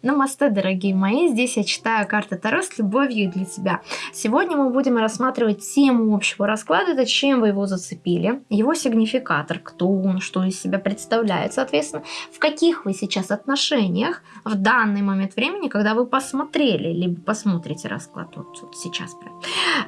Намасте, дорогие мои! Здесь я читаю карты Таро с любовью для тебя. Сегодня мы будем рассматривать тему общего расклада, это чем вы его зацепили, его сигнификатор, кто он, что из себя представляет, соответственно, в каких вы сейчас отношениях в данный момент времени, когда вы посмотрели, либо посмотрите расклад вот, вот сейчас.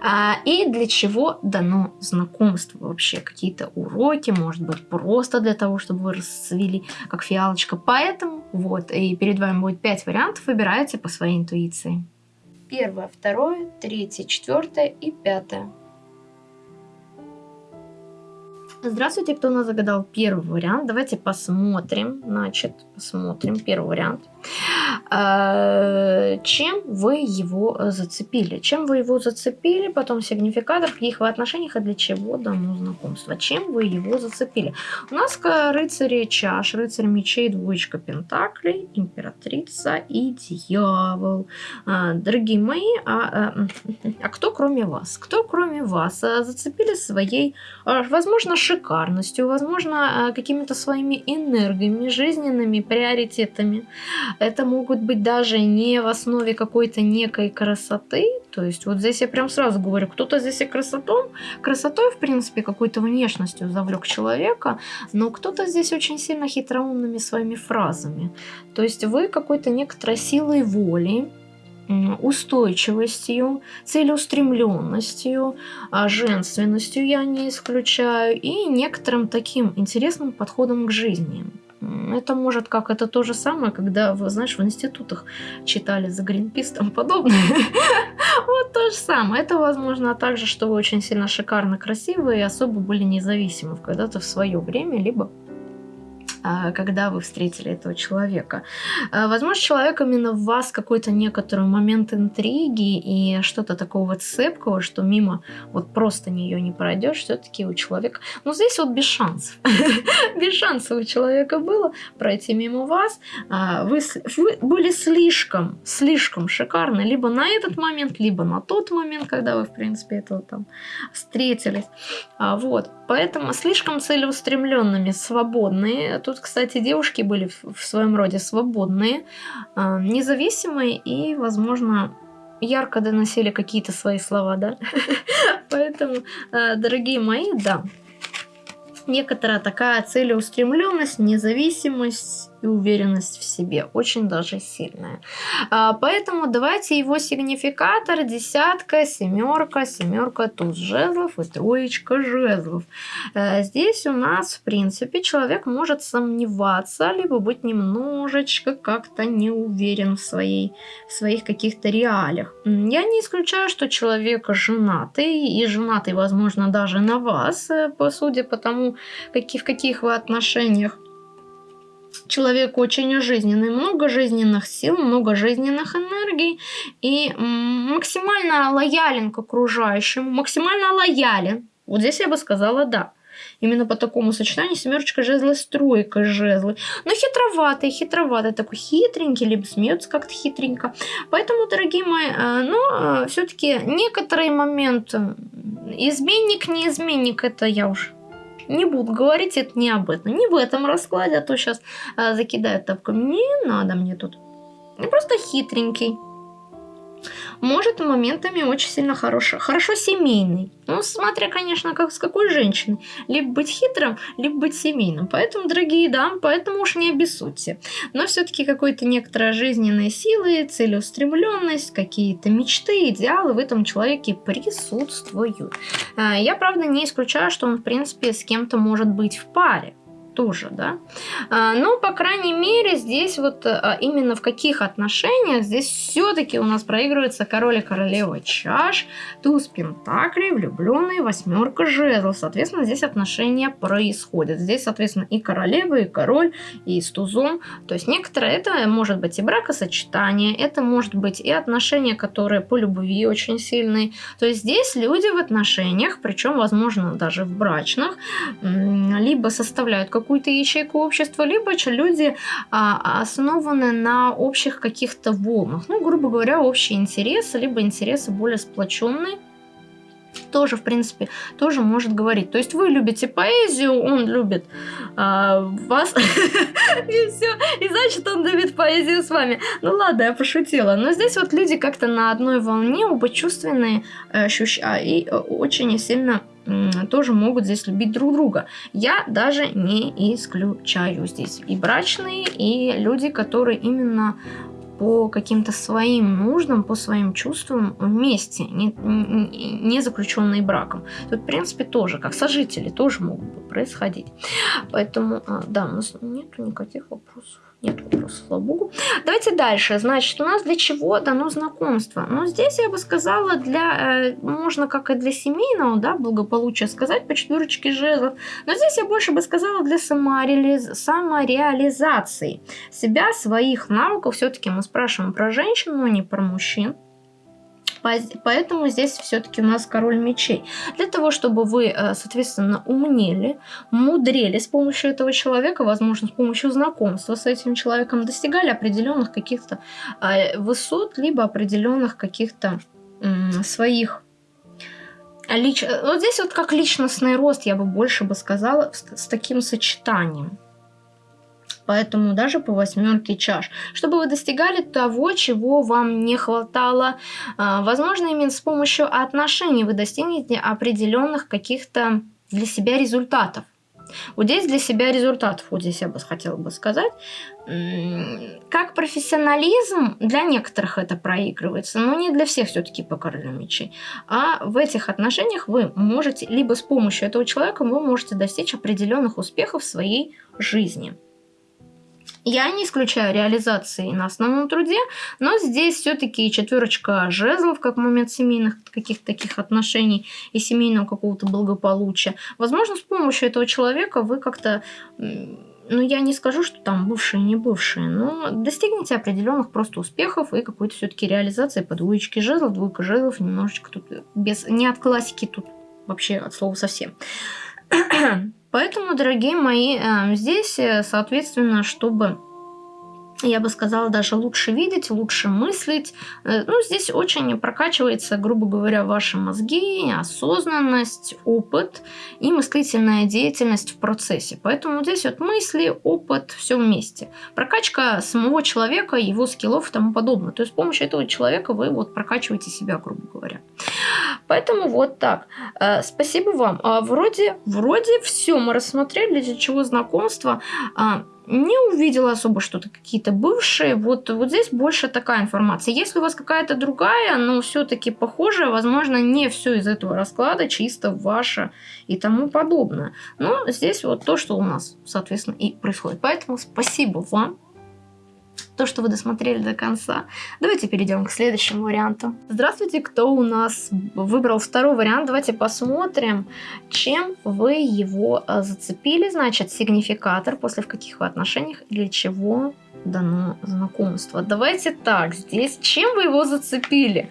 А, и для чего дано знакомство вообще, какие-то уроки, может быть, просто для того, чтобы вы расцвели как фиалочка. Поэтому вот, и перед вами будет 5 вариантов, выбирайте по своей интуиции. Первое, второе, третье, четвертое и пятое. Здравствуйте, кто у нас загадал первый вариант. Давайте посмотрим. Значит, посмотрим первый вариант. А, чем вы его зацепили? Чем вы его зацепили? Потом сигнификатор, в каких вы отношениях и для чего дано знакомство. Чем вы его зацепили? У нас рыцари чаш, рыцарь мечей, двоечка пентаклей, императрица и дьявол. А, дорогие мои, а, а, а кто кроме вас? Кто кроме вас зацепили своей, возможно, шикарностью, возможно, а, какими-то своими энергиями, жизненными приоритетами. Это могут быть даже не в основе какой-то некой красоты, то есть вот здесь я прям сразу говорю, кто-то здесь и красотом, красотой, в принципе, какой-то внешностью завлек человека, но кто-то здесь очень сильно хитроумными своими фразами. То есть вы какой-то некоторой силой воли, устойчивостью, целеустремленностью, а, женственностью я не исключаю и некоторым таким интересным подходом к жизни. Это может как это то же самое, когда вы, знаешь, в институтах читали за Гринпис там подобное. Вот то же самое. Это возможно также, что вы очень сильно шикарно красивы и особо были независимы когда-то в свое время, либо а, когда вы встретили этого человека. А, возможно, человек именно в вас какой-то некоторый момент интриги и что-то такого цепкого, что мимо вот просто нее не пройдешь, все-таки у человека... Ну, здесь вот без шансов. без шансов у человека было пройти мимо вас. А, вы были слишком, слишком шикарны либо на этот момент, либо на тот момент, когда вы, в принципе, этого там встретились. Вот. Поэтому слишком целеустремленными, свободные Тут, кстати, девушки были в своем роде свободные, а, независимые и, возможно, ярко доносили какие-то свои слова, да. Поэтому, а, дорогие мои, да, некоторая такая целеустремленность, независимость, и уверенность в себе, очень даже сильная. А, поэтому давайте его сигнификатор десятка, семерка, семерка туз жезлов и троечка жезлов. А, здесь у нас, в принципе, человек может сомневаться, либо быть немножечко как-то не уверен в, своей, в своих каких-то реалиях. Я не исключаю, что человек женатый, и женатый, возможно, даже на вас, э, по судя по тому, какие, в каких вы отношениях человек очень жизненный, много жизненных сил, много жизненных энергий и максимально лоялен к окружающему, максимально лоялен. Вот здесь я бы сказала да. Именно по такому сочетанию семерочка жезлы с тройкой жезлы. Но хитроватый, хитроватый, такой хитренький, либо смеется как-то хитренько. Поэтому, дорогие мои, э, ну, э, все-таки некоторые моменты, изменник, не изменник, это я уж не буду говорить, это не об этом. Не в этом раскладе, а то сейчас а, закидают тапками. Не надо мне тут. Я просто хитренький может моментами очень сильно хорошо, хорошо семейный. Ну, смотря, конечно, как, с какой женщиной. Либо быть хитрым, либо быть семейным. Поэтому, дорогие дамы, поэтому уж не обессудьте. Но все-таки какой-то некоторая жизненная сила, целеустремленность, какие-то мечты, идеалы в этом человеке присутствуют. А, я, правда, не исключаю, что он, в принципе, с кем-то может быть в паре тоже, да. А, но, по крайней мере, здесь вот а, именно в каких отношениях, здесь все-таки у нас проигрывается король и королева чаш, туз пентаклей, влюбленный, восьмерка жезлов. Соответственно, здесь отношения происходят. Здесь, соответственно, и королева, и король, и с тузом. То есть некоторые это может быть и бракосочетание, это может быть и отношения, которые по любви очень сильные. То есть здесь люди в отношениях, причем, возможно, даже в брачных, либо составляют какую-то ячейку общества, либо же люди а, основаны на общих каких-то волнах. Ну, грубо говоря, общие интересы, либо интересы более сплоченные тоже, в принципе, тоже может говорить. То есть вы любите поэзию, он любит а, вас, и все, и значит он любит поэзию с вами. Ну ладно, я пошутила. Но здесь вот люди как-то на одной волне, оба чувственные, ощущают, и э, очень сильно тоже могут здесь любить друг друга. Я даже не исключаю здесь и брачные, и люди, которые именно по каким-то своим нуждам, по своим чувствам вместе, не, не, заключенные браком. Тут, в принципе, тоже, как сожители, тоже могут происходить. Поэтому, а, да, у нас нету никаких вопросов. Нет вопросов, слава богу. Давайте дальше. Значит, у нас для чего дано знакомство? Ну, здесь я бы сказала, для, э, можно как и для семейного, да, благополучия сказать по четверочке жезлов. Но здесь я больше бы сказала для самореализ... самореализации себя, своих навыков. Все-таки мы спрашиваем про женщин, но не про мужчин. Поэтому здесь все-таки у нас король мечей. Для того, чтобы вы, э, соответственно, умнели, мудрели с помощью этого человека, возможно, с помощью знакомства с этим человеком, достигали определенных каких-то э, высот, либо определенных каких-то своих лич... Вот здесь вот как личностный рост, я бы больше бы сказала, с таким сочетанием поэтому даже по восьмерке чаш, чтобы вы достигали того, чего вам не хватало. А, возможно, именно с помощью отношений вы достигнете определенных каких-то для себя результатов. Вот здесь для себя результатов, вот здесь я бы хотела бы сказать. Как профессионализм, для некоторых это проигрывается, но не для всех все-таки по королю мечей. А в этих отношениях вы можете, либо с помощью этого человека вы можете достичь определенных успехов в своей жизни. Я не исключаю реализации на основном труде, но здесь все-таки четверочка жезлов, как момент семейных каких-то таких отношений и семейного какого-то благополучия. Возможно, с помощью этого человека вы как-то ну, я не скажу, что там бывшие, не бывшие, но достигнете определенных просто успехов и какой-то все-таки реализации по двоечке жезлов, двойка жезлов, немножечко тут без, не от классики, тут вообще от слова совсем. Поэтому, дорогие мои, э, здесь, э, соответственно, чтобы я бы сказала, даже лучше видеть, лучше мыслить. Э, ну, здесь очень прокачивается, грубо говоря, ваши мозги, осознанность, опыт и мыслительная деятельность в процессе. Поэтому здесь вот мысли, опыт, все вместе. Прокачка самого человека, его скиллов и тому подобное. То есть с помощью этого человека вы вот прокачиваете себя, грубо говоря. Поэтому вот так. Э, спасибо вам. А вроде, вроде все мы рассмотрели, для чего знакомство. Не увидела особо что-то какие-то бывшие. Вот, вот здесь больше такая информация. Если у вас какая-то другая, но все-таки похожая, возможно, не все из этого расклада чисто ваше и тому подобное. Но здесь вот то, что у нас, соответственно, и происходит. Поэтому спасибо вам то, что вы досмотрели до конца. Давайте перейдем к следующему варианту. Здравствуйте, кто у нас выбрал второй вариант. Давайте посмотрим, чем вы его а, зацепили. Значит, сигнификатор, после в каких вы отношениях, для чего дано знакомство. Давайте так, здесь, чем вы его зацепили?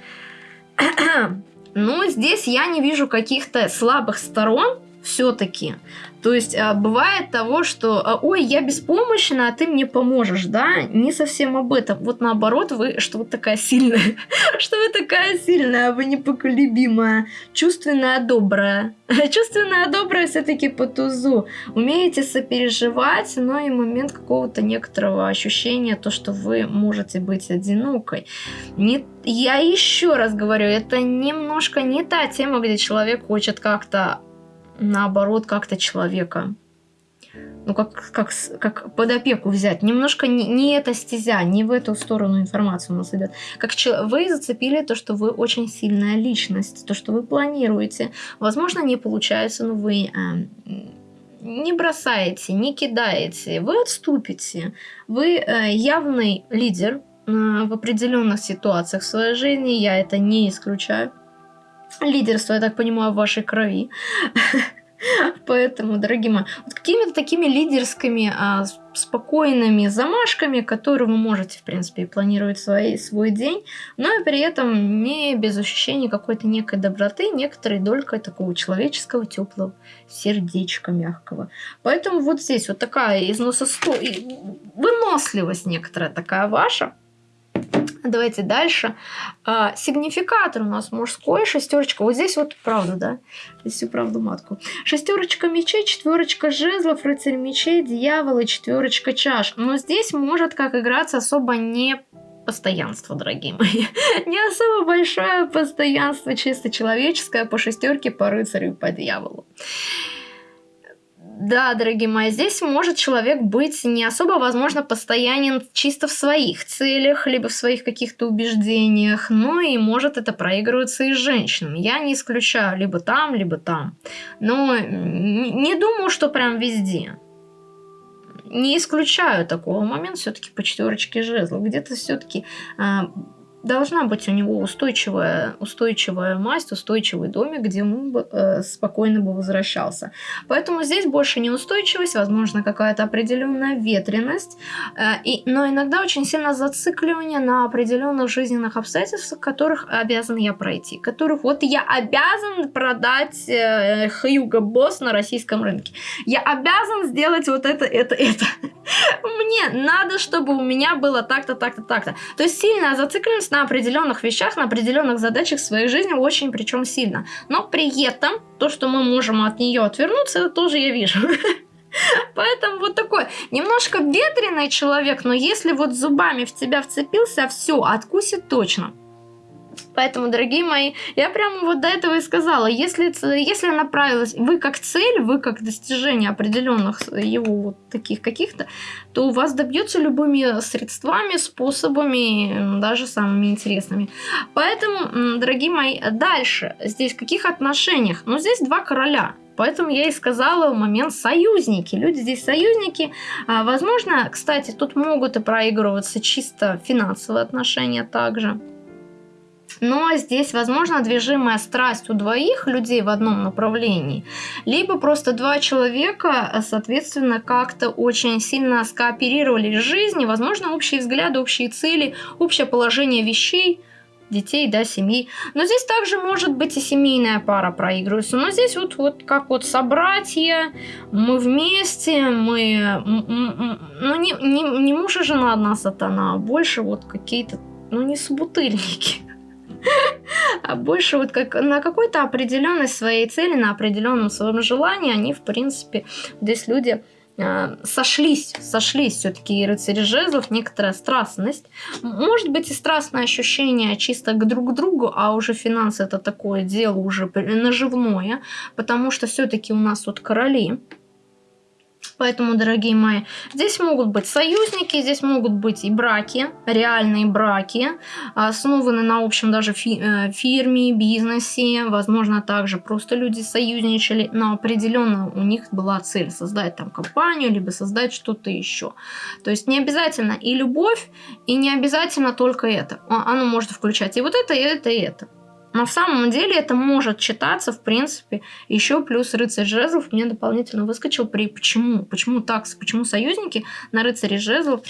ну, здесь я не вижу каких-то слабых сторон, все-таки. То есть а, бывает того, что а, ой, я беспомощна, а ты мне поможешь, да? Не совсем об этом. Вот наоборот, вы что вы такая сильная, что вы такая сильная, вы непоколебимая, чувственная, добрая. чувственная, добрая все-таки по тузу. Умеете сопереживать, но и момент какого-то некоторого ощущения, то, что вы можете быть одинокой. Не, я еще раз говорю, это немножко не та тема, где человек хочет как-то наоборот, как-то человека ну, как, как, как под опеку взять. Немножко не, не эта стезя, не в эту сторону информацию у нас идет. Как вы зацепили то, что вы очень сильная личность, то, что вы планируете. Возможно, не получается, но вы э, не бросаете, не кидаете, вы отступите. Вы э, явный лидер э, в определенных ситуациях в своей жизни, я это не исключаю. Лидерство, я так понимаю, в вашей крови. Поэтому, дорогие мои, вот какими-то такими лидерскими, а, спокойными замашками, которые вы можете, в принципе, планировать свой, свой день, но и при этом не без ощущения какой-то некой доброты, некоторой долькой такого человеческого, теплого сердечка мягкого. Поэтому вот здесь вот такая износосто... выносливость некоторая такая ваша, Давайте дальше. А, сигнификатор у нас мужской, шестерочка. Вот здесь вот правда, да? Здесь всю правду матку. Шестерочка мечей, четверочка жезлов, рыцарь мечей, дьявол и четверочка чаш. Но здесь может как играться особо не постоянство, дорогие мои. Не особо большое постоянство, чисто человеческое, по шестерке, по рыцарю и по дьяволу. Да, дорогие мои, здесь может человек быть не особо, возможно, постоянен чисто в своих целях, либо в своих каких-то убеждениях, но и может это проигрываться и с женщинами. Я не исключаю либо там, либо там. Но не думаю, что прям везде. Не исключаю такого момента все-таки по четверочке жезлов. Где-то все-таки а, должна быть у него устойчивая, устойчивая масть, устойчивый домик, где он бы, э, спокойно бы возвращался. Поэтому здесь больше неустойчивость, возможно, какая-то определенная ветренность, э, и, но иногда очень сильно зацикливание на определенных жизненных обстоятельствах, которых обязан я пройти, которых вот я обязан продать э, Хьюго Босс на российском рынке. Я обязан сделать вот это, это, это. Мне надо, чтобы у меня было так-то, так-то, так-то. То есть сильная зацикленность на определенных вещах, на определенных задачах своей жизни очень причем сильно. Но при этом то, что мы можем от нее отвернуться, это тоже я вижу. Поэтому вот такой немножко ветреный человек, но если вот зубами в тебя вцепился, все, откусит точно. Поэтому, дорогие мои, я прямо вот до этого и сказала, если, если направилась вы как цель, вы как достижение определенных его вот таких каких-то, то у вас добьется любыми средствами, способами, даже самыми интересными. Поэтому, дорогие мои, дальше, здесь в каких отношениях? Ну, здесь два короля. Поэтому я и сказала момент союзники. Люди здесь союзники. А, возможно, кстати, тут могут и проигрываться чисто финансовые отношения также. Но здесь, возможно, движимая страсть у двоих людей в одном направлении, либо просто два человека, соответственно, как-то очень сильно скооперировали жизни, возможно, общие взгляды, общие цели, общее положение вещей, детей, да, семьи. Но здесь также может быть и семейная пара проигрывается. Но здесь вот, вот как вот собратья, мы вместе, мы... Ну, не, не, не муж и жена одна сатана, а больше вот какие-то, ну, не собутыльники а больше вот как на какой-то определенной своей цели, на определенном своем желании, они, в принципе, здесь люди э, сошлись, сошлись все-таки рыцари жезлов, некоторая страстность. Может быть и страстное ощущение чисто к друг другу, а уже финансы это такое дело уже наживное, потому что все-таки у нас вот короли, Поэтому, дорогие мои, здесь могут быть союзники, здесь могут быть и браки, реальные браки, основаны на общем даже фи э, фирме, бизнесе. Возможно, также просто люди союзничали, но определенно у них была цель создать там компанию, либо создать что-то еще. То есть не обязательно и любовь, и не обязательно только это. Оно может включать и вот это, и это, и это. На самом деле это может читаться, в принципе, еще плюс рыцарь жезлов мне дополнительно выскочил при почему, почему так, почему союзники на рыцаре жезлов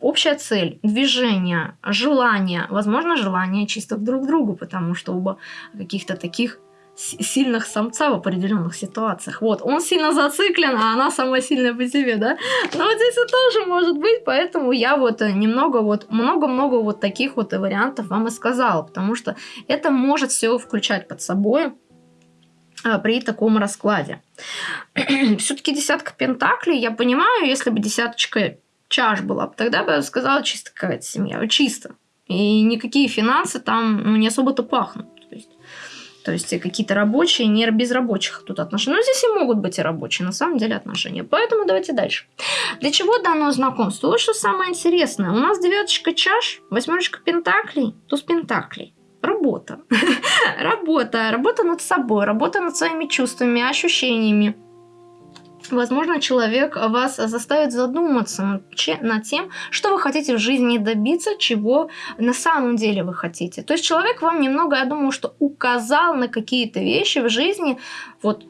общая цель, движение, желание, возможно, желание чисто друг к другу, потому что оба каких-то таких сильных самца в определенных ситуациях. Вот, он сильно зациклен, а она самая сильная по себе, да? Но вот здесь это тоже может быть, поэтому я вот э, немного вот, много-много вот таких вот вариантов вам и сказала, потому что это может все включать под собой а, при таком раскладе. Все-таки десятка пентаклей, я понимаю, если бы десяточка чаш была, тогда бы я сказала чисто какая-то семья, чисто. И никакие финансы там ну, не особо-то пахнут. То есть какие-то рабочие, не без рабочих тут отношения. Но здесь и могут быть и рабочие, на самом деле, отношения. Поэтому давайте дальше. Для чего дано знакомство? Вот что самое интересное. У нас девяточка чаш, восьмерочка пентаклей, туз пентаклей. Работа. работа. Работа над собой, работа над своими чувствами, ощущениями возможно, человек вас заставит задуматься над тем, что вы хотите в жизни добиться, чего на самом деле вы хотите. То есть человек вам немного, я думаю, что указал на какие-то вещи в жизни. Вот,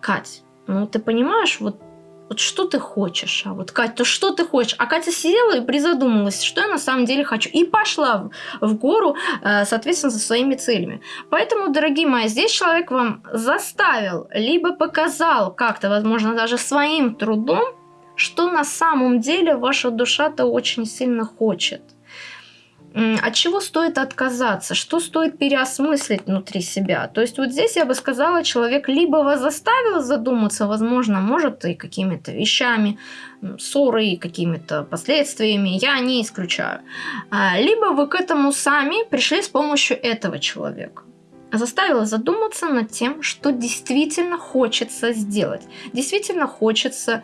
Кать, ну ты понимаешь, вот вот что ты хочешь? А вот, Катя, то что ты хочешь? А Катя сидела и призадумалась, что я на самом деле хочу. И пошла в, в гору, э, соответственно, со своими целями. Поэтому, дорогие мои, здесь человек вам заставил, либо показал как-то, возможно, даже своим трудом, что на самом деле ваша душа-то очень сильно хочет. От чего стоит отказаться, что стоит переосмыслить внутри себя. То есть вот здесь я бы сказала, человек либо вас заставил задуматься, возможно, может и какими-то вещами, ссорой, какими-то последствиями, я не исключаю. А, либо вы к этому сами пришли с помощью этого человека заставила задуматься над тем, что действительно хочется сделать. Действительно хочется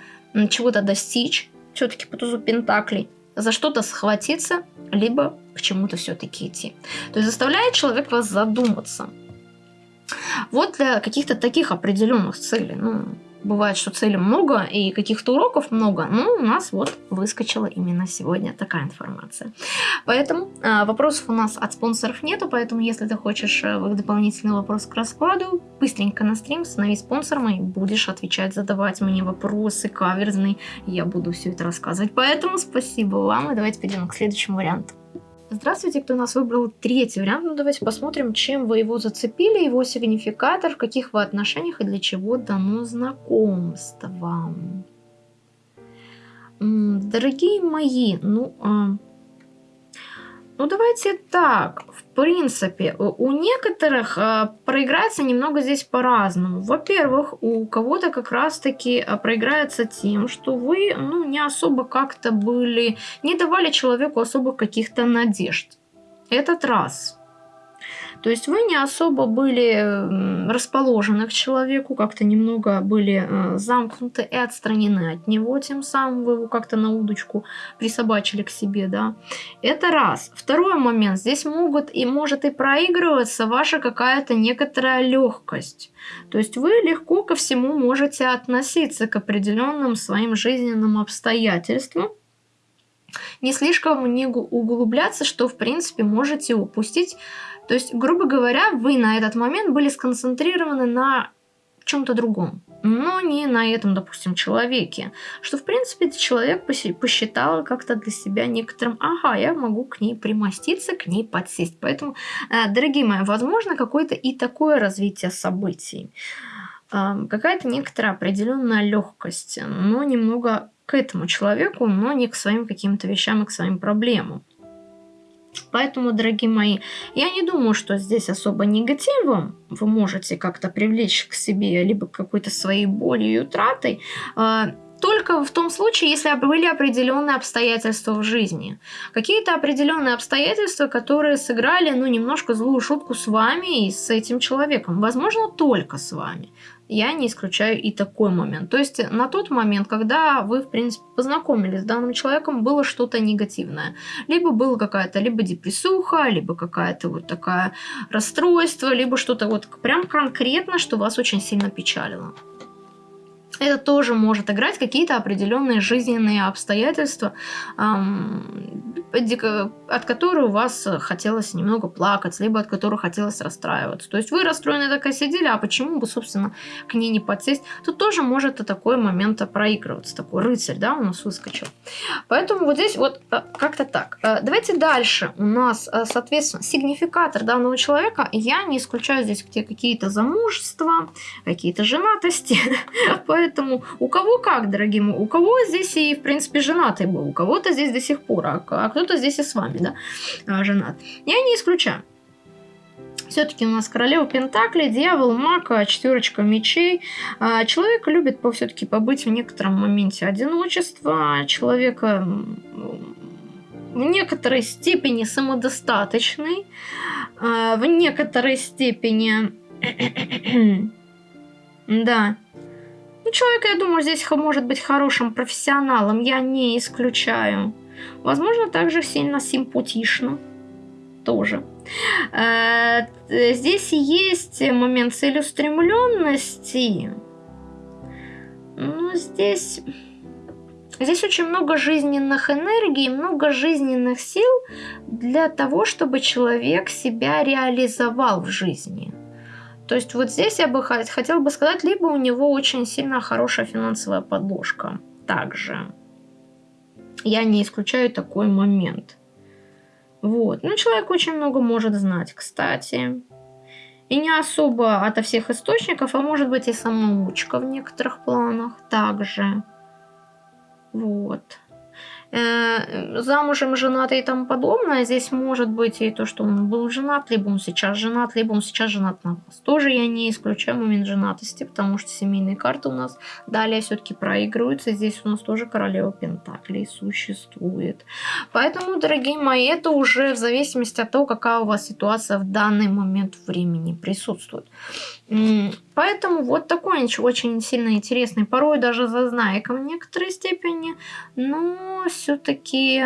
чего-то достичь, все-таки по тузу Пентаклей, за что-то схватиться, либо к чему-то все-таки идти. То есть заставляет человек вас задуматься. Вот для каких-то таких определенных целей. Ну, бывает, что целей много и каких-то уроков много, но у нас вот выскочила именно сегодня такая информация. Поэтому э, вопросов у нас от спонсоров нету, поэтому если ты хочешь э, дополнительный вопрос к раскладу, быстренько на стрим становись спонсором и будешь отвечать, задавать мне вопросы каверзные, я буду все это рассказывать. Поэтому спасибо вам, и давайте перейдем к следующему варианту. Здравствуйте, кто нас выбрал третий вариант. Ну, давайте посмотрим, чем вы его зацепили, его сигнификатор, в каких вы отношениях и для чего дано знакомство. Дорогие мои, ну, а, ну, давайте так. В принципе, у некоторых э, проиграется немного здесь по-разному. Во-первых, у кого-то как раз-таки э, проиграется тем, что вы ну, не особо как-то были, не давали человеку особых каких-то надежд. Этот раз. То есть вы не особо были расположены к человеку, как-то немного были э, замкнуты и отстранены от него, тем самым вы его как-то на удочку присобачили к себе, да. Это раз. Второй момент. Здесь могут и может и проигрываться ваша какая-то некоторая легкость. То есть вы легко ко всему можете относиться к определенным своим жизненным обстоятельствам, не слишком не углубляться, что в принципе можете упустить то есть, грубо говоря, вы на этот момент были сконцентрированы на чем-то другом, но не на этом, допустим, человеке. Что, в принципе, человек посчитал как-то для себя некоторым, ага, я могу к ней примоститься, к ней подсесть. Поэтому, э, дорогие мои, возможно, какое-то и такое развитие событий. Какая-то некоторая определенная легкость, но немного к этому человеку, но не к своим каким-то вещам и к своим проблемам. Поэтому, дорогие мои, я не думаю, что здесь особо негативом вы можете как-то привлечь к себе либо какой-то своей болью и утратой, а, только в том случае, если были определенные обстоятельства в жизни. Какие-то определенные обстоятельства, которые сыграли, ну, немножко злую шутку с вами и с этим человеком. Возможно, только с вами я не исключаю и такой момент. То есть на тот момент, когда вы, в принципе, познакомились с данным человеком, было что-то негативное. Либо была какая-то либо депрессуха, либо какая-то вот такая расстройство, либо что-то вот прям конкретно, что вас очень сильно печалило это тоже может играть какие-то определенные жизненные обстоятельства, от которых у вас хотелось немного плакать, либо от которых хотелось расстраиваться. То есть вы расстроены такая сидели, а почему бы, собственно, к ней не подсесть? Тут тоже может и такой момент проигрываться, такой рыцарь, да, у нас выскочил. Поэтому вот здесь вот э, как-то так. Э, давайте дальше. У нас, э, соответственно, сигнификатор данного человека. Я не исключаю здесь какие-то замужества, какие-то женатости. Поэтому у кого как, дорогие мои, у кого здесь и, в принципе, женатый был, у кого-то здесь до сих пор, а, а кто-то здесь и с вами, да, а, женат. Я не исключаю. Все-таки у нас королева Пентакли, дьявол, мака, четверочка мечей. А, человек любит все-таки побыть в некотором моменте одиночества. Человека в некоторой степени самодостаточный, в некоторой степени... да, ну, человек, я думаю, здесь может быть хорошим профессионалом, я не исключаю. Возможно, также сильно симпатично. Тоже. Э, здесь есть момент целеустремленности. Но здесь... Здесь очень много жизненных энергий, много жизненных сил для того, чтобы человек себя реализовал в жизни. То есть вот здесь я бы хотела бы сказать, либо у него очень сильно хорошая финансовая подложка. Также. Я не исключаю такой момент. Вот. Ну, человек очень много может знать, кстати. И не особо ото всех источников, а может быть и самоучка в некоторых планах также. Вот. Э, замужем, женатый и тому подобное. Здесь может быть и то, что он был женат, либо он сейчас женат, либо он сейчас женат на вас. Тоже я не исключаю момент женатости, потому что семейные карты у нас далее все-таки проигрываются. Здесь у нас тоже королева Пентаклей существует. Поэтому, дорогие мои, это уже в зависимости от того, какая у вас ситуация в данный момент времени присутствует. Поэтому вот такой очень сильно интересный, порой даже зазнайка в некоторой степени, но все-таки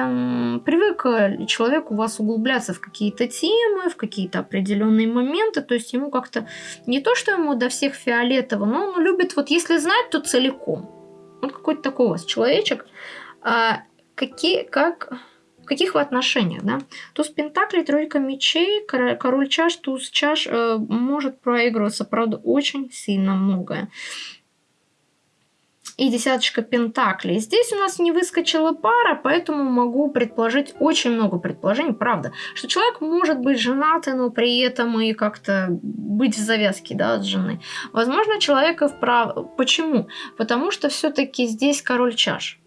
привык э, человек у вас углубляться в какие-то темы, в какие-то определенные моменты, то есть ему как-то не то, что ему до всех фиолетово, но он любит, вот если знать, то целиком. Вот какой-то такой у вас человечек. А какие, как каких вы отношениях, да? Туз Пентаклей, тройка мечей, король чаш, туз чаш э, может проигрываться, правда, очень сильно многое. И десяточка пентаклей. Здесь у нас не выскочила пара, поэтому могу предположить очень много предположений, правда, что человек может быть женатый, но при этом и как-то быть в завязке, да, от жены. Возможно, человека вправ... Почему? Потому что все-таки здесь король чаш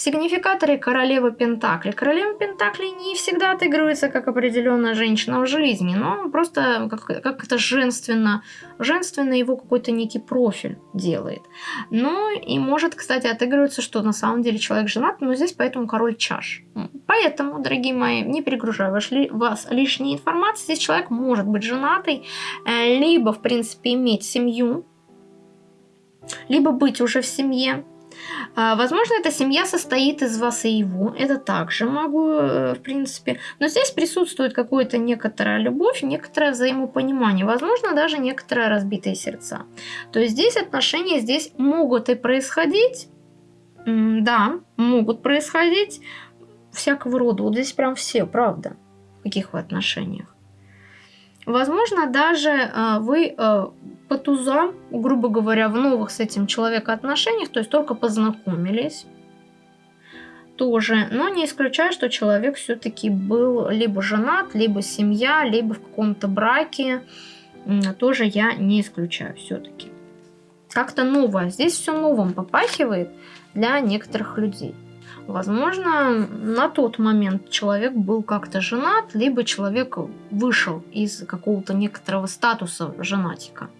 сигнификаторе королевы Пентакли. Королева Пентакли не всегда отыгрывается как определенная женщина в жизни, но просто как, как женственно, женственно его какой-то некий профиль делает. Но и может, кстати, отыгрываться, что на самом деле человек женат, но здесь поэтому король чаш. Поэтому, дорогие мои, не перегружаю вас, вас лишней информацией. Здесь человек может быть женатый, э, либо, в принципе, иметь семью, либо быть уже в семье, возможно, эта семья состоит из вас и его. Это также могу, э, в принципе. Но здесь присутствует какая-то некоторая любовь, некоторое взаимопонимание. Возможно, даже некоторые разбитые сердца. То есть здесь отношения здесь могут и происходить. Да, могут происходить всякого рода. Вот здесь прям все, правда. В каких вы отношениях. Возможно, даже э, вы э, по тузам, грубо говоря, в новых с этим человеком отношениях, то есть только познакомились тоже, но не исключаю, что человек все-таки был либо женат, либо семья, либо в каком-то браке, тоже я не исключаю все-таки. Как-то новое, здесь все новым попахивает для некоторых людей. Возможно, на тот момент человек был как-то женат, либо человек вышел из какого-то некоторого статуса женатика.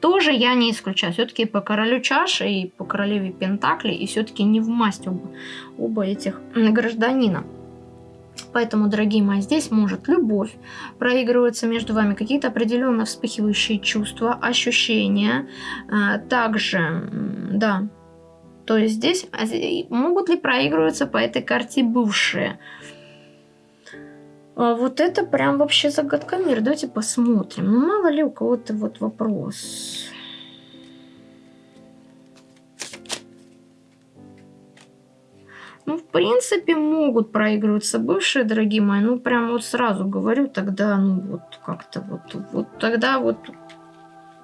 Тоже я не исключаю. Все-таки по королю чаши и по королеве пентакли, и все-таки не в масть оба, оба этих гражданина. Поэтому, дорогие мои, здесь может любовь проигрываться между вами, какие-то определенно вспыхивающие чувства, ощущения. А, также, да, то есть здесь а, могут ли проигрываться по этой карте бывшие? А вот это прям вообще загадка мира. Давайте посмотрим. Ну, мало ли у кого-то вот вопрос. Ну, в принципе, могут проигрываться бывшие, дорогие мои. Ну, прям вот сразу говорю, тогда, ну, вот как-то вот, вот тогда вот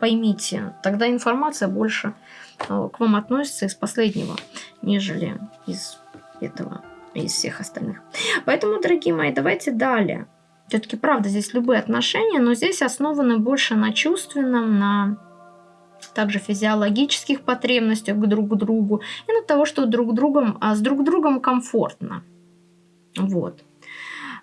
поймите, тогда информация больше к вам относится из последнего, нежели из этого, из всех остальных. Поэтому, дорогие мои, давайте далее. Все-таки, правда, здесь любые отношения, но здесь основаны больше на чувственном, на также физиологических потребностях к друг другу и на того, что друг другом, а с друг другом комфортно. Вот.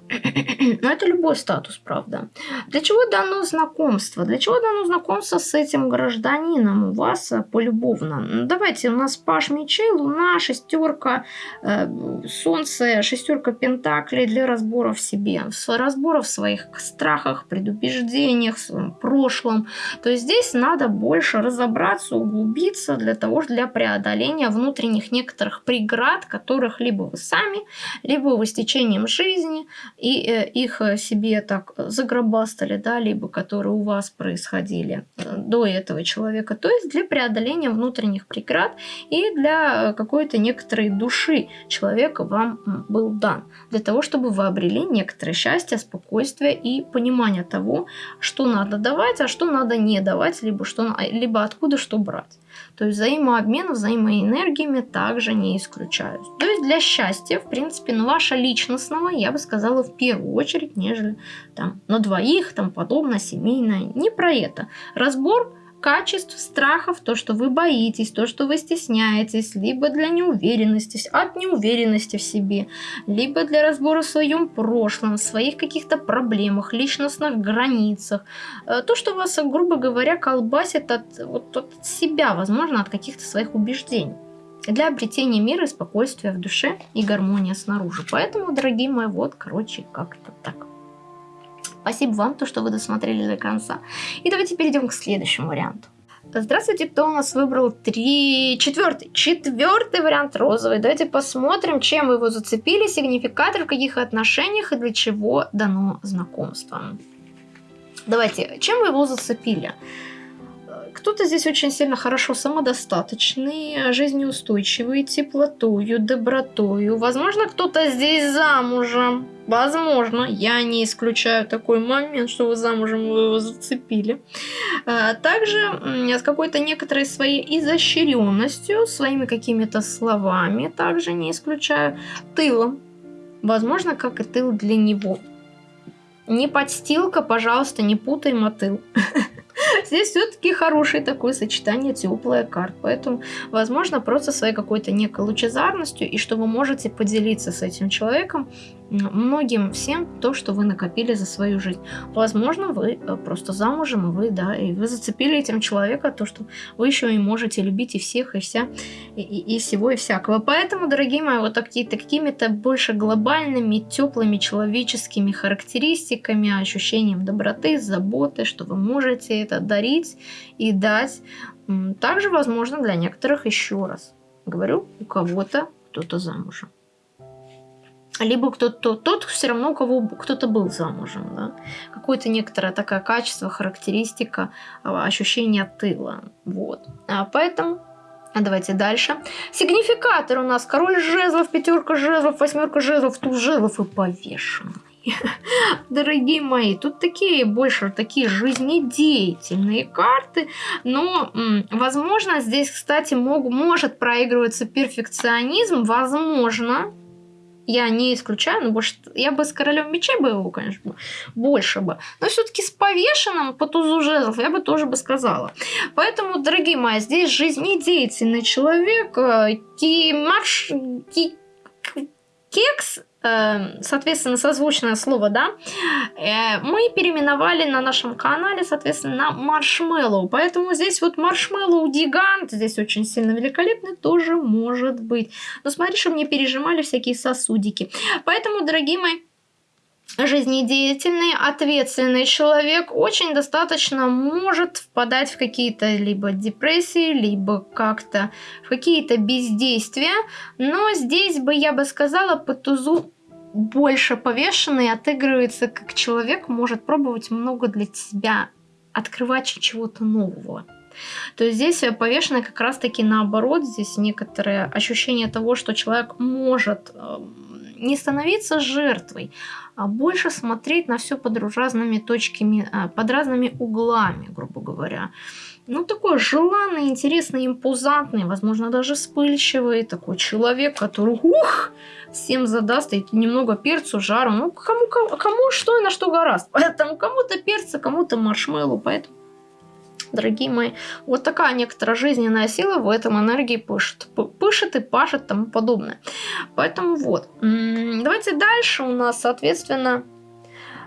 Но это любой статус, правда. Для чего дано знакомство? Для чего дано знакомство с этим гражданином у вас э, полюбовно? Давайте, у нас паш мечей, луна, шестерка, э, солнце, шестерка пентаклей для разбора в себе. Разбора в своих страхах, предубеждениях, своем прошлом. То есть здесь надо больше разобраться, углубиться для того, для преодоления внутренних некоторых преград, которых либо вы сами, либо вы с течением жизни и э, их э, себе так загробастали, да, либо которые у вас происходили э, до этого человека. То есть для преодоления внутренних преград и для какой-то некоторой души человека вам был дан. Для того, чтобы вы обрели некоторое счастье, спокойствие и понимание того, что надо давать, а что надо не давать, либо, что, либо откуда что брать. То есть взаимообмен взаимоэнергиями также не исключаю. То есть для счастья, в принципе, ну, ваша личностного, я бы сказала, в первую очередь, нежели там на двоих, там подобно, семейное. Не про это. Разбор качеств, страхов, то, что вы боитесь, то, что вы стесняетесь, либо для неуверенности, от неуверенности в себе, либо для разбора в своем прошлом, своих каких-то проблемах, личностных границах. Э, то, что вас, грубо говоря, колбасит от, вот, от себя, возможно, от каких-то своих убеждений для обретения мира и спокойствия в душе и гармония снаружи. Поэтому, дорогие мои, вот, короче, как-то так. Спасибо вам, то, что вы досмотрели до конца. И давайте перейдем к следующему варианту. Здравствуйте, кто у нас выбрал три... Четвертый. Четвертый вариант розовый. Давайте посмотрим, чем вы его зацепили, сигнификатор, в каких отношениях и для чего дано знакомство. Давайте, чем вы его зацепили? Кто-то здесь очень сильно хорошо самодостаточный, жизнеустойчивый, теплотою, добротою. Возможно, кто-то здесь замужем. Возможно, я не исключаю такой момент, что вы замужем, вы его зацепили. А, также с какой-то некоторой своей изощренностью, своими какими-то словами, также не исключаю, тылом. Возможно, как и тыл для него. Не подстилка, пожалуйста, не путай мотыл. Здесь все-таки хорошее такое сочетание теплая карт. Поэтому, возможно, просто своей какой-то некой лучезарностью, и что вы можете поделиться с этим человеком многим всем то, что вы накопили за свою жизнь. Возможно, вы э, просто замужем, и вы, да, и вы зацепили этим человека, то, что вы еще и можете любить и всех, и вся, и, и, всего, и всякого. Поэтому, дорогие мои, вот такие-то какими-то больше глобальными, теплыми человеческими характеристиками, ощущением доброты, заботы, что вы можете это дарить и дать. Также, возможно, для некоторых еще раз. Говорю, у кого-то кто-то замужем либо кто-то тот все равно у кого кто-то был замужем, да? какое-то некоторое такое качество, характеристика, а, ощущение тыла, вот. А поэтому а давайте дальше. Сигнификатор у нас король жезлов, пятерка жезлов, восьмерка жезлов, туз жезлов и повешенный. Дорогие мои, тут такие больше такие жизнедеятельные карты, но, возможно, здесь, кстати, мог, может проигрываться перфекционизм, возможно, я не исключаю, но больше я бы с королем мечей бы его, конечно, больше бы. Но все-таки с повешенным по тузу жезлов я бы тоже бы сказала. Поэтому, дорогие мои, здесь жизнедеятельный человек, э, ки, марш, ки, кекс соответственно, созвучное слово, да, э, мы переименовали на нашем канале, соответственно, на маршмеллоу. Поэтому здесь вот маршмеллоу гигант, здесь очень сильно великолепный, тоже может быть. Но смотри, чтобы не пережимали всякие сосудики. Поэтому, дорогие мои, жизнедеятельный, ответственный человек очень достаточно может впадать в какие-то либо депрессии, либо как-то в какие-то бездействия. Но здесь бы я бы сказала по тузу больше повешенный отыгрывается, как человек может пробовать много для себя, открывать чего-то нового. То есть здесь повешенный как раз-таки наоборот, здесь некоторое ощущение того, что человек может эм, не становиться жертвой, а больше смотреть на все под разными точками, а, под разными углами, грубо говоря. Ну, такой желанный, интересный, импозантный, возможно, даже вспыльчивый такой человек, который, ух, всем задаст и немного перцу, жару. Ну, кому, кому, кому что и на что гораст. Поэтому кому-то перца, кому-то маршмеллоу. Поэтому дорогие мои. Вот такая некоторая жизненная сила в этом энергии пышет. Пышет и пашет и тому подобное. Поэтому вот. Давайте дальше у нас, соответственно,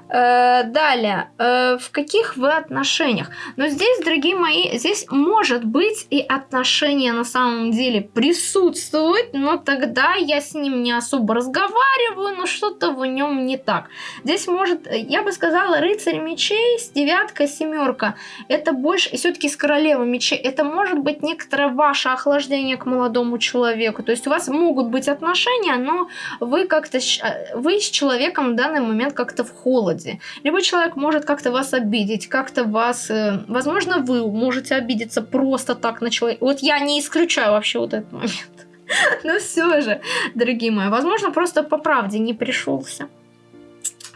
далее, э, в каких вы отношениях? Но здесь, дорогие мои, здесь может быть и отношения на самом деле присутствуют, но тогда я с ним не особо разговариваю, но что-то в нем не так. Здесь может, я бы сказала, рыцарь мечей с девяткой, семерка. Это больше, все-таки с королевой мечей, это может быть некоторое ваше охлаждение к молодому человеку. То есть у вас могут быть отношения, но вы как-то, э, вы с человеком в данный момент как-то в холоде свободе. Либо человек может как-то вас обидеть, как-то вас... Э, возможно, вы можете обидеться просто так на человека. Вот я не исключаю вообще вот этот момент. Но все же, дорогие мои, возможно, просто по правде не пришелся.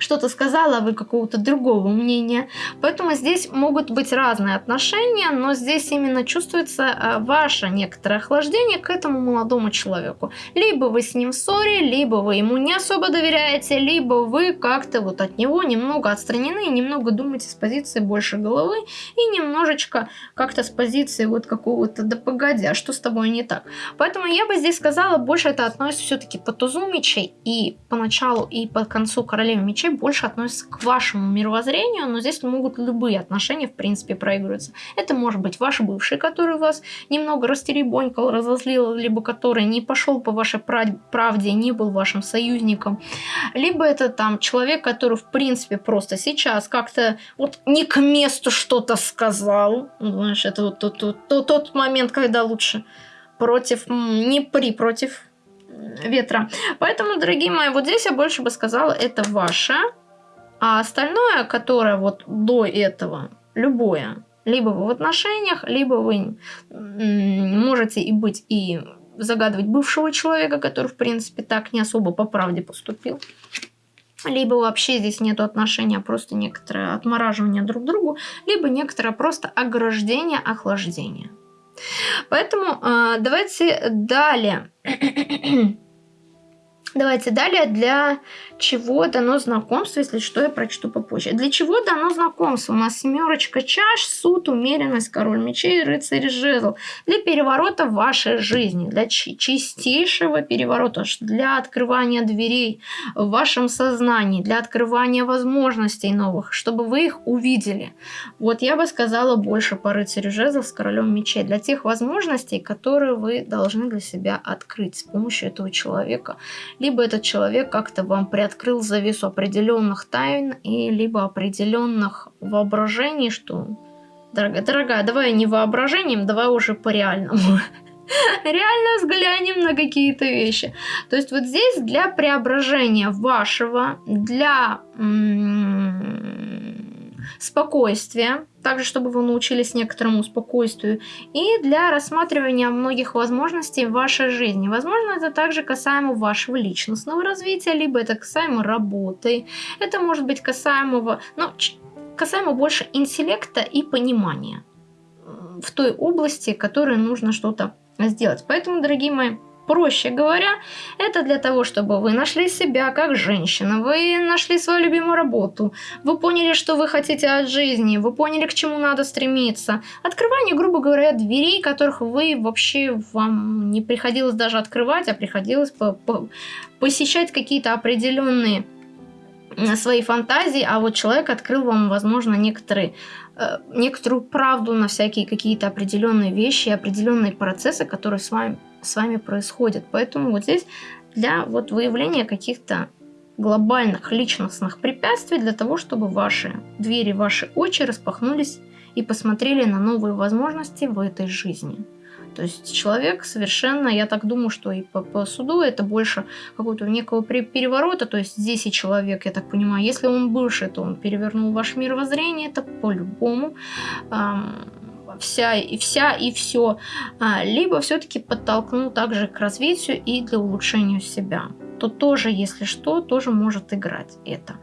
Что-то сказала, а вы какого-то другого мнения. Поэтому здесь могут быть разные отношения, но здесь именно чувствуется а, ваше некоторое охлаждение к этому молодому человеку. Либо вы с ним в ссоре, либо вы ему не особо доверяете, либо вы как-то вот от него немного отстранены немного думаете с позиции больше головы и немножечко как-то с позиции вот какого-то да погоди, а что с тобой не так. Поэтому я бы здесь сказала, больше это относится все-таки по тузу мечей и по началу и по концу королевы мечей больше относится к вашему мировоззрению, но здесь могут любые отношения, в принципе, проигрываться. Это может быть ваш бывший, который вас немного растеребонькал, разозлил, либо который не пошел по вашей правде, не был вашим союзником. Либо это там человек, который, в принципе, просто сейчас как-то вот не к месту что-то сказал. Знаешь, это вот тот, тот, тот момент, когда лучше против, не при, против ветра. Поэтому, дорогие мои, вот здесь я больше бы сказала, это ваше. А остальное, которое вот до этого, любое, либо вы в отношениях, либо вы можете и быть и загадывать бывшего человека, который, в принципе, так не особо по правде поступил. Либо вообще здесь нет отношения, а просто некоторое отмораживание друг к другу, либо некоторое просто ограждение, охлаждение. Поэтому э, давайте далее. Давайте далее, для чего дано знакомство, если что, я прочту попозже. Для чего дано знакомство? У нас семерочка чаш, суд, умеренность, король мечей, рыцарь жезл. Для переворота вашей жизни, для чистейшего переворота, для открывания дверей в вашем сознании, для открывания возможностей новых, чтобы вы их увидели. Вот я бы сказала больше по рыцарю жезл с королем мечей, для тех возможностей, которые вы должны для себя открыть с помощью этого человека либо этот человек как-то вам приоткрыл завесу определенных тайн, и либо определенных воображений, что, дорогая, дорогая, давай не воображением, давай уже по реальному. Реально взглянем на какие-то вещи. То есть вот здесь для преображения вашего, для спокойствия, также чтобы вы научились некоторому спокойствию, и для рассматривания многих возможностей в вашей жизни. Возможно, это также касаемо вашего личностного развития, либо это касаемо работы, это может быть касаемо, ну, касаемо больше интеллекта и понимания в той области, которой нужно что-то сделать. Поэтому, дорогие мои, Проще говоря, это для того, чтобы вы нашли себя как женщина, вы нашли свою любимую работу, вы поняли, что вы хотите от жизни, вы поняли, к чему надо стремиться. Открывание, грубо говоря, дверей, которых вы вообще вам не приходилось даже открывать, а приходилось по по посещать какие-то определенные свои фантазии, а вот человек открыл вам, возможно, некоторые, э, некоторую правду на всякие какие-то определенные вещи, определенные процессы, которые с вами с вами происходит. Поэтому вот здесь для вот выявления каких-то глобальных личностных препятствий для того, чтобы ваши двери, ваши очи распахнулись и посмотрели на новые возможности в этой жизни. То есть человек совершенно, я так думаю, что и по, по суду это больше какого-то некого переворота. То есть здесь и человек, я так понимаю, если он бывший, то он перевернул ваше мировоззрение, это по-любому. Эм, вся и вся и все, а, либо все-таки подтолкнул также к развитию и для улучшения себя. То тоже, если что, тоже может играть это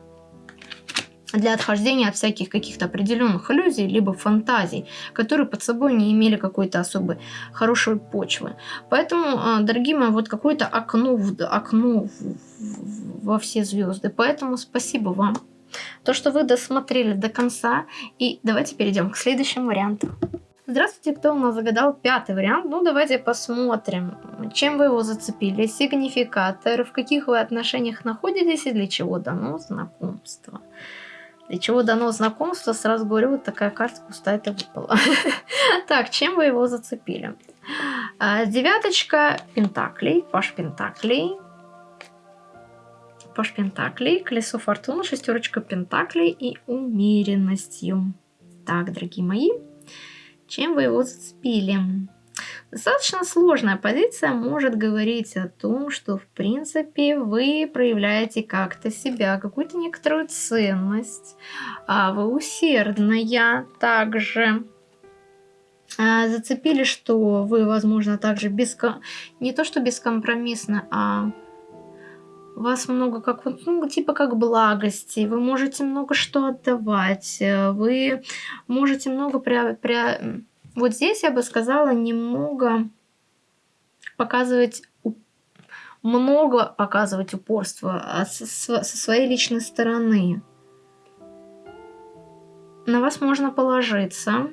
для отхождения от всяких каких-то определенных иллюзий, либо фантазий, которые под собой не имели какой-то особой хорошей почвы. Поэтому, а, дорогие мои, вот какое-то окно, в, окно в, в, во все звезды. Поэтому спасибо вам то, что вы досмотрели до конца. И давайте перейдем к следующему варианту. Здравствуйте, кто у нас загадал пятый вариант? Ну, давайте посмотрим, чем вы его зацепили, сигнификатор, в каких вы отношениях находитесь и для чего дано знакомство. Для чего дано знакомство, сразу говорю, вот такая карта пустая-то выпала. Так, чем вы его зацепили? А, девяточка пентаклей, паш пентаклей, паш пентаклей, колесо фортуны, шестерочка пентаклей и умеренностью. Так, дорогие мои, чем вы его зацепили? Достаточно сложная позиция может говорить о том, что в принципе вы проявляете как-то себя, какую-то некоторую ценность, а вы усердная также. А, зацепили, что вы, возможно, также без... не то что бескомпромиссно, а вас много как вот, ну, типа как благости, вы можете много что отдавать, э, вы можете много при, при... Вот здесь я бы сказала немного показывать много показывать упорство со своей личной стороны. На вас можно положиться.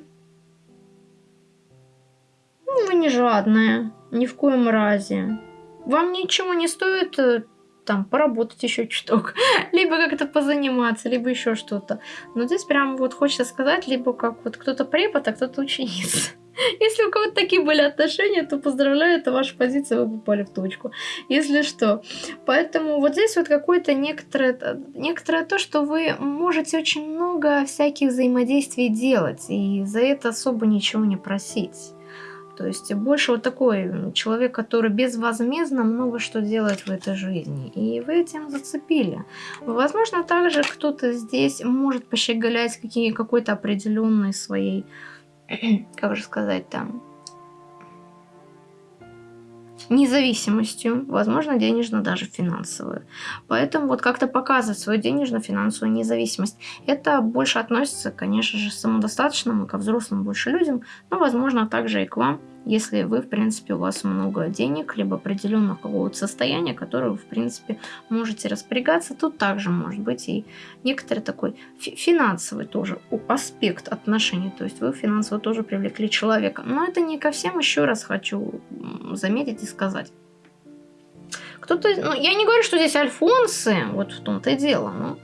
Ну, вы не жадная, ни в коем разе. Вам ничего не стоит э, там поработать еще чуток, либо как-то позаниматься, либо еще что-то. Но здесь прям вот хочется сказать, либо как вот кто-то препод, а кто-то ученица. Если у кого-то такие были отношения, то поздравляю, это ваша позиция, вы попали в точку. Если что. Поэтому вот здесь вот какое-то некоторое, некоторое то, что вы можете очень много всяких взаимодействий делать, и за это особо ничего не просить. То есть больше вот такой человек, который безвозмездно много что делает в этой жизни. И вы этим зацепили. Возможно, также кто-то здесь может пощеголять какие, какой-то определенной своей как же сказать там, независимостью, возможно, денежно даже финансовую. Поэтому вот как-то показывать свою денежно-финансовую независимость. Это больше относится, конечно же, к самодостаточным, ко взрослым больше людям, но, возможно, также и к вам, если вы, в принципе, у вас много денег, либо определенного какого-то состояния, которое вы, в принципе, можете распорягаться, тут также может быть и некоторый такой финансовый тоже аспект отношений, то есть вы финансово тоже привлекли человека. Но это не ко всем, еще раз хочу заметить и сказать. Кто-то, ну, я не говорю, что здесь альфонсы, вот в том-то и дело, но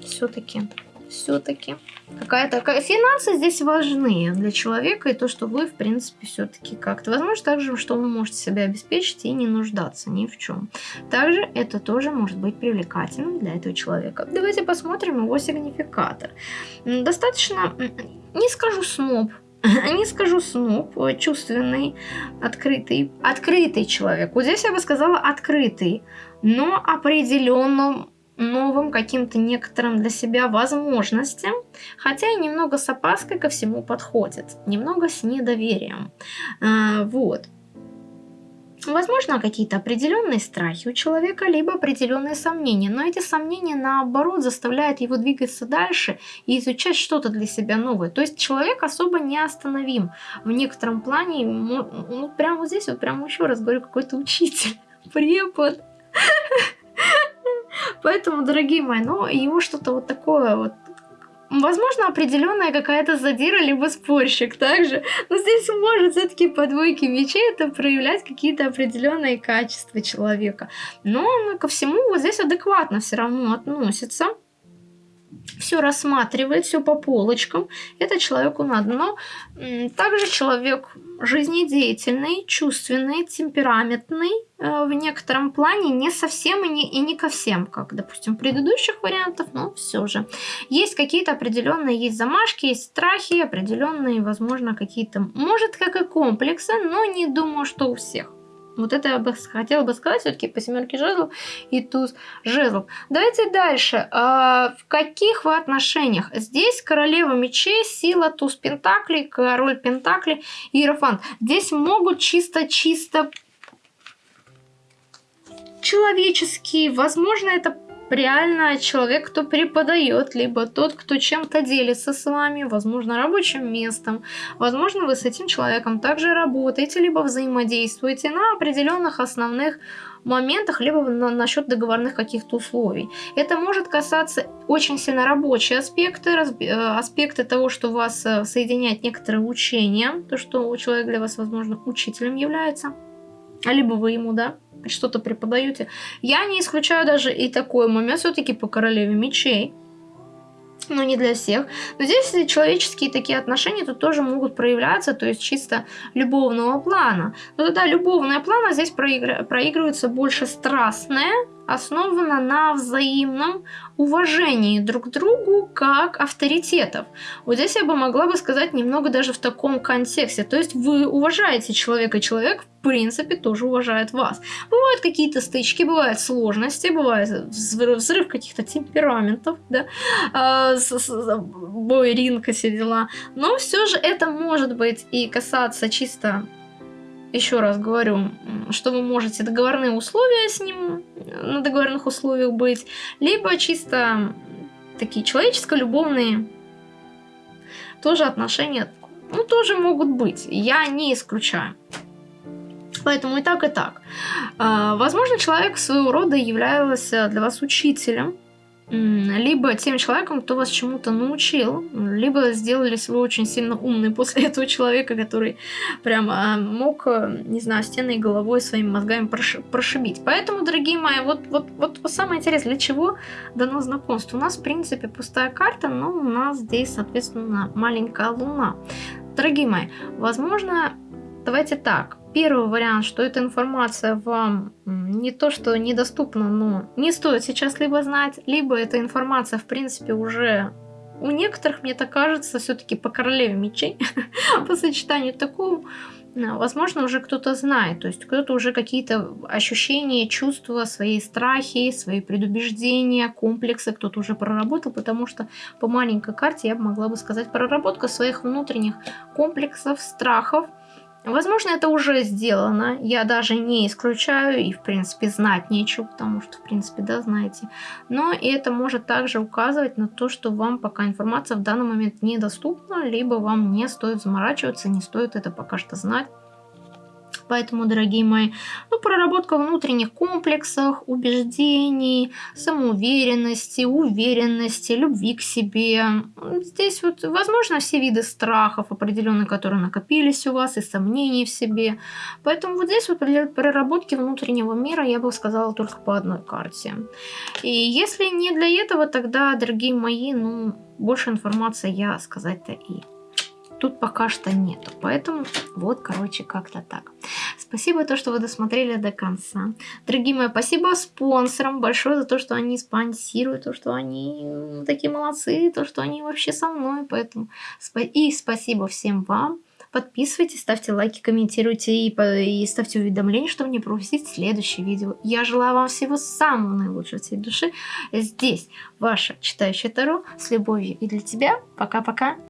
все-таки все-таки. Какая-то финансы здесь важны для человека, и то, что вы, в принципе, все-таки как-то. Возможно, также, что вы можете себя обеспечить и не нуждаться ни в чем. Также это тоже может быть привлекательным для этого человека. Давайте посмотрим его сигнификатор. Достаточно, не скажу сноб, не скажу сноб, чувственный, открытый, открытый человек. Вот здесь я бы сказала открытый, но определенным новым каким-то некоторым для себя возможностям, хотя и немного с опаской ко всему подходит, немного с недоверием. А, вот. Возможно, какие-то определенные страхи у человека, либо определенные сомнения. Но эти сомнения, наоборот, заставляют его двигаться дальше и изучать что-то для себя новое. То есть человек особо не остановим. В некотором плане, ну, прямо вот здесь, вот прямо еще раз говорю, какой-то учитель, препод. Поэтому, дорогие мои, ну, его что-то вот такое вот Возможно, определенная какая-то задира, либо спорщик также. Но здесь может все-таки по двойке мечей это проявлять какие-то определенные качества человека. Но он ко всему вот здесь адекватно все равно относится все рассматривает, все по полочкам. Это человеку надо. Но также человек жизнедеятельный, чувственный, темпераментный, э, в некотором плане не совсем и не, и не ко всем, как, допустим, предыдущих вариантов, но все же. Есть какие-то определенные, есть замашки, есть страхи, определенные, возможно, какие-то, может, как и комплексы, но не думаю, что у всех. Вот это я бы хотела бы сказать все-таки по семерке жезлов и туз жезлов. Давайте дальше. А, в каких вы отношениях? Здесь королева мечей, сила, туз пентаклей, король пентаклей, иерофант. Здесь могут чисто-чисто человеческие, возможно, это реально человек, кто преподает, либо тот, кто чем-то делится с вами, возможно, рабочим местом. Возможно, вы с этим человеком также работаете, либо взаимодействуете на определенных основных моментах, либо на, насчет договорных каких-то условий. Это может касаться очень сильно рабочие аспекты, разби, э, аспекты того, что вас э, соединяет некоторые учения, то, что человек для вас, возможно, учителем является, либо вы ему, да, что-то преподаете. Я не исключаю даже и такой момент все-таки по королеве мечей. Но не для всех. Но здесь человеческие такие отношения тут тоже могут проявляться, то есть чисто любовного плана. Но тогда любовная плана здесь проигр... проигрывается больше страстная, основана на взаимном уважении друг к другу как авторитетов. Вот здесь я бы могла бы сказать немного даже в таком контексте. То есть вы уважаете человека, человек в принципе тоже уважает вас. Бывают какие-то стычки, бывают сложности, бывает взрыв, каких-то темпераментов, да, э, с, с, бой, ринг, все дела. Но все же это может быть и касаться чисто еще раз говорю, что вы можете договорные условия с ним на договорных условиях быть, либо чисто такие человеческо-любовные тоже отношения, ну, тоже могут быть. Я не исключаю. Поэтому и так, и так. А, возможно, человек своего рода являлся для вас учителем, либо тем человеком, кто вас чему-то научил, либо сделались вы очень сильно умный после этого человека, который прямо мог, не знаю, стеной головой своими мозгами прошибить. Поэтому, дорогие мои, вот, вот, вот самое интересное, для чего дано знакомство? У нас, в принципе, пустая карта, но у нас здесь, соответственно, маленькая луна. Дорогие мои, возможно, давайте так, Первый вариант, что эта информация вам не то, что недоступна, но не стоит сейчас либо знать, либо эта информация, в принципе, уже у некоторых, мне так кажется, все-таки по королеве мечей, по сочетанию такого, возможно, уже кто-то знает, то есть кто-то уже какие-то ощущения, чувства, свои страхи, свои предубеждения, комплексы кто-то уже проработал, потому что по маленькой карте я могла бы сказать проработка своих внутренних комплексов, страхов, Возможно, это уже сделано, я даже не исключаю, и, в принципе, знать нечего, потому что, в принципе, да, знаете. Но это может также указывать на то, что вам пока информация в данный момент недоступна, либо вам не стоит заморачиваться, не стоит это пока что знать. Поэтому, дорогие мои, ну, проработка внутренних комплексов, убеждений, самоуверенности, уверенности, любви к себе. Здесь вот, возможно, все виды страхов определенные, которые накопились у вас, и сомнений в себе. Поэтому вот здесь вот для проработки внутреннего мира я бы сказала только по одной карте. И если не для этого, тогда, дорогие мои, ну, больше информации я сказать-то и тут пока что нету. Поэтому вот, короче, как-то так. Спасибо то, что вы досмотрели до конца. Дорогие мои, спасибо спонсорам большое за то, что они спонсируют, то, что они такие молодцы, то, что они вообще со мной. Поэтому и спасибо всем вам. Подписывайтесь, ставьте лайки, комментируйте и, и ставьте уведомления, чтобы не пропустить следующее видео. Я желаю вам всего самого наилучшего всей души. Здесь ваша читающая Таро с любовью и для тебя. Пока-пока.